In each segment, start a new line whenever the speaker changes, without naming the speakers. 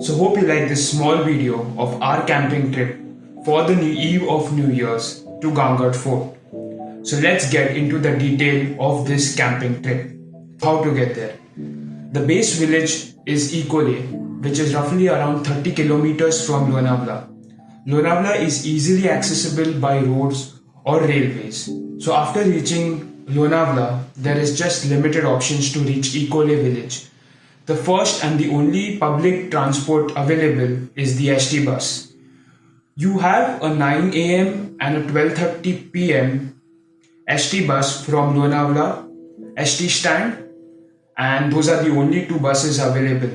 So hope you like this small video of our camping trip for the eve of New Year's to Ghangad Fort. So let's get into the detail of this camping trip. How to get there. The base village is Ekole, which is roughly around 30 kilometers from Lonavala. Lonavala is easily accessible by roads or railways. So after reaching Lonavala, there is just limited options to reach Ekole village. The first and the only public transport available is the ST bus. You have a 9 am and a 12:30 pm ST bus from Lonavala, ST stand, and those are the only two buses available.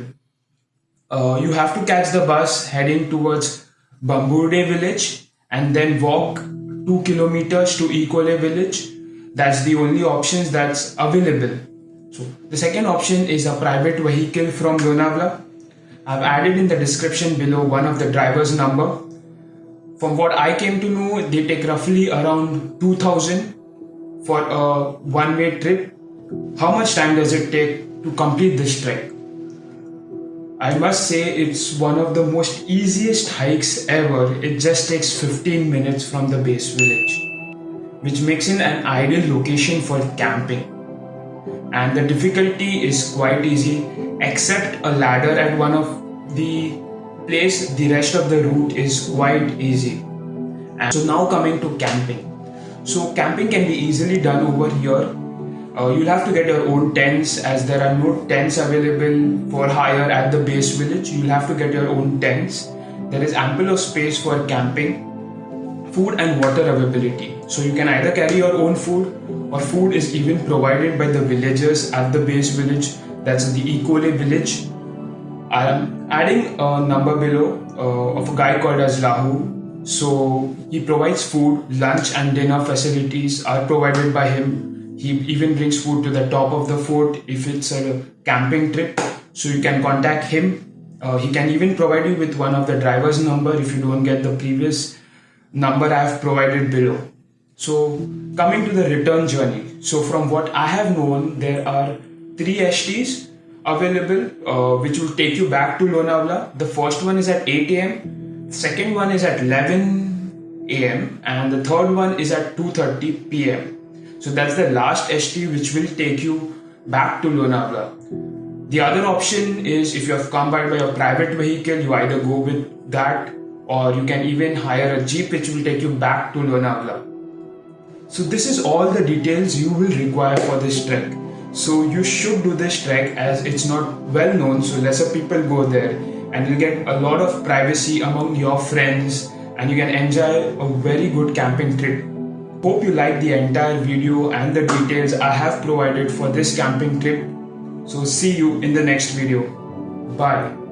Uh, you have to catch the bus heading towards Bhamburde village and then walk 2 kilometers to Ekole village. That's the only options that's available. So the second option is a private vehicle from Lonavala. I've added in the description below one of the driver's number. From what I came to know, they take roughly around 2000 for a one-way trip. How much time does it take to complete this trek? I must say it's one of the most easiest hikes ever. It just takes 15 minutes from the base village, which makes it an ideal location for camping and the difficulty is quite easy except a ladder at one of the place the rest of the route is quite easy. And so now coming to camping. So camping can be easily done over here. Uh, you'll have to get your own tents as there are no tents available for hire at the base village. You'll have to get your own tents. There is ample of space for camping food and water availability. So you can either carry your own food or food is even provided by the villagers at the base village. That's the Ekole village. I am adding a number below uh, of a guy called as Lahu. So he provides food, lunch and dinner facilities are provided by him. He even brings food to the top of the fort if it's a camping trip. So you can contact him. Uh, he can even provide you with one of the driver's number if you don't get the previous number I have provided below. So coming to the return journey. So from what I have known, there are three STs available uh, which will take you back to Lonavala. The first one is at 8 a.m. Second one is at 11 a.m. and the third one is at 2:30 p.m. So that's the last ST which will take you back to Lonavala. The other option is if you have come by by a private vehicle, you either go with that or you can even hire a jeep which will take you back to Lonavala. So this is all the details you will require for this trek. So you should do this trek as it's not well known, so lesser people go there and you'll get a lot of privacy among your friends and you can enjoy a very good camping trip. Hope you like the entire video and the details I have provided for this camping trip. So see you in the next video. Bye.